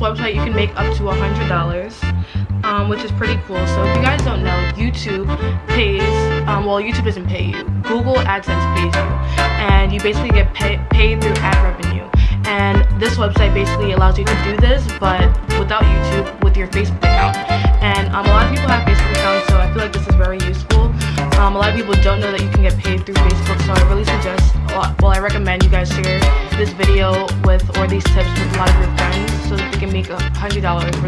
website you can make up to hundred dollars um, which is pretty cool. So if you guys don't know youtube pays um, well youtube doesn't pay you. Google adsense pays you. And you basically get pay, paid through ad revenue. And this website basically allows you to do this but without youtube with your facebook account. And um, a lot of people have facebook accounts so i feel like this is very useful. Um, a lot of people don't know that you can get paid through facebook so i really suggest well i recommend you guys share this video with or these tips with a lot of your friends so $100